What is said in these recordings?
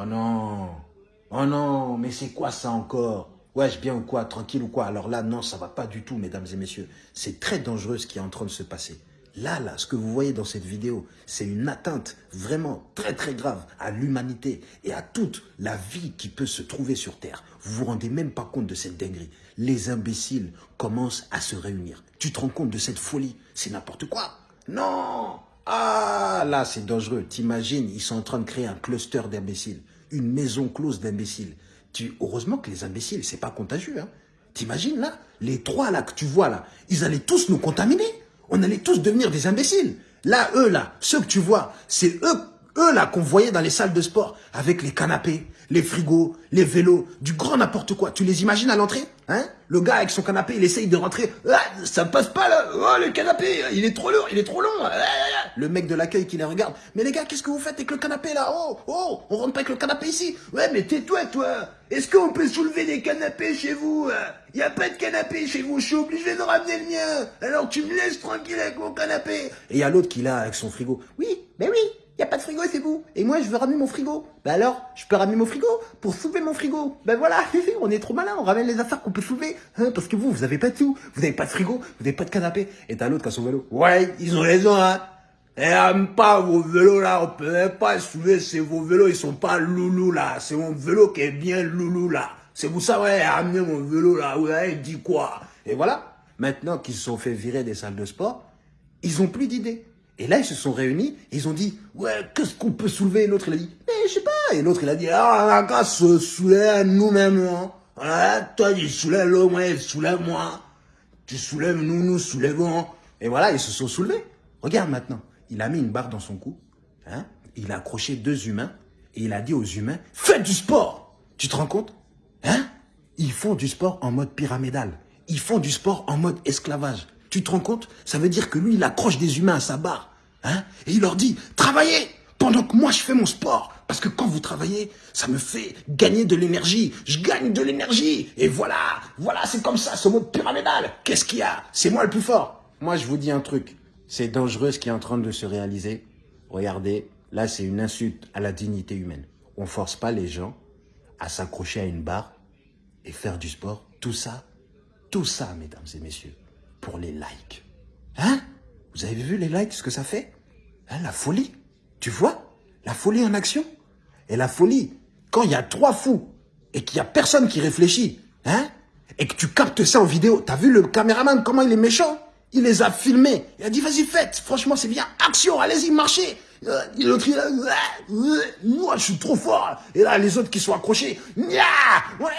Oh non. Oh non, mais c'est quoi ça encore? Wesh, bien ou quoi? Tranquille ou quoi? Alors là, non, ça va pas du tout, mesdames et messieurs. C'est très dangereux ce qui est en train de se passer. Là, là, ce que vous voyez dans cette vidéo, c'est une atteinte vraiment très très grave à l'humanité et à toute la vie qui peut se trouver sur Terre. Vous vous rendez même pas compte de cette dinguerie. Les imbéciles commencent à se réunir. Tu te rends compte de cette folie? C'est n'importe quoi. Non là, c'est dangereux. T'imagines, ils sont en train de créer un cluster d'imbéciles. Une maison close d'imbéciles. Tu... Heureusement que les imbéciles, c'est pas contagieux. Hein. T'imagines là Les trois là que tu vois là, ils allaient tous nous contaminer on allait tous devenir des imbéciles. Là, eux, là, ceux que tu vois, c'est eux, eux, là, qu'on voyait dans les salles de sport, avec les canapés, les frigos, les vélos, du grand n'importe quoi. Tu les imagines à l'entrée hein? Le gars avec son canapé, il essaye de rentrer. Ah, ça passe pas là Oh, le canapé, il est trop lourd, il est trop long. Ah, ah, le mec de l'accueil qui les regarde. Mais les gars, qu'est-ce que vous faites avec le canapé là? Oh, oh, on rentre pas avec le canapé ici. Ouais, mais tais-toi, toi. Est-ce qu'on peut soulever des canapés chez vous Il y a pas de canapé chez vous, je suis obligé de ramener le mien. Alors tu me laisses tranquille avec mon canapé. Et il y a l'autre qui l'a avec son frigo. Oui, mais oui, il n'y a pas de frigo, c'est vous. Et moi, je veux ramener mon frigo. Ben alors, je peux ramener mon frigo pour soulever mon frigo. Ben voilà, on est trop malin, on ramène les affaires qu'on peut soulever. Hein, parce que vous, vous avez pas de tout. Vous n'avez pas de frigo, vous n'avez pas de canapé. Et t'as l'autre qui a son vélo. Ouais, ils ont raison, hein. Et même pas vos vélos là, on peut pas soulever, c'est vos vélos, ils sont pas loulou là. C'est mon vélo qui est bien loulou là. C'est vous ça, ouais, ramener mon vélo là, ouais, il dit quoi? Et voilà, maintenant qu'ils se sont fait virer des salles de sport, ils ont plus d'idées. Et là, ils se sont réunis, ils ont dit, ouais, qu'est-ce qu'on peut soulever? Et l'autre, il a dit, mais je sais pas. Et l'autre, il a dit, ah, on a se soulever nous-mêmes. Hein. Toi, tu soulèves l'autre, moi, soulève-moi. Tu soulèves, nous, nous soulèvons. Et voilà, ils se sont soulevés. Regarde maintenant, il a mis une barre dans son cou, hein, il a accroché deux humains, et il a dit aux humains, faites du sport Tu te rends compte? Hein? Ils font du sport en mode pyramidal. Ils font du sport en mode esclavage. Tu te rends compte? Ça veut dire que lui, il accroche des humains à sa barre. Hein et il leur dit, travaillez pendant que moi je fais mon sport. Parce que quand vous travaillez, ça me fait gagner de l'énergie. Je gagne de l'énergie. Et voilà, voilà, c'est comme ça, ce mode pyramidal. Qu'est-ce qu'il y a? C'est moi le plus fort. Moi, je vous dis un truc. C'est dangereux ce qui est en train de se réaliser. Regardez, là, c'est une insulte à la dignité humaine. On force pas les gens à s'accrocher à une barre et faire du sport. Tout ça, tout ça, mesdames et messieurs, pour les likes. Hein? Vous avez vu les likes, ce que ça fait? Hein, La folie. Tu vois? La folie en action. Et la folie, quand il y a trois fous et qu'il n'y a personne qui réfléchit, hein et que tu captes ça en vidéo, t'as vu le caméraman, comment il est méchant? Il les a filmés. Il a dit, vas-y, faites. Franchement, c'est bien. Action, allez-y, marchez. Euh, l'autre, il a... Moi, je suis trop fort. Et là, les autres qui sont accrochés. Voilà.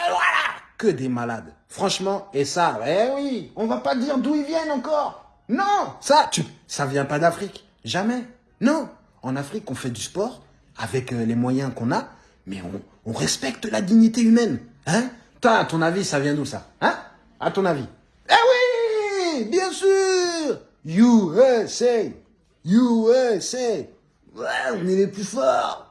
Que des malades. Franchement, et ça, eh oui, on va pas dire d'où ils viennent encore. Non, ça, tu, ça vient pas d'Afrique. Jamais. Non. En Afrique, on fait du sport avec euh, les moyens qu'on a, mais on, respecte la dignité humaine. Hein? Toi, à ton avis, ça vient d'où ça? Hein? À ton avis? Bien sûr. USA USA Ouais, on est les plus forts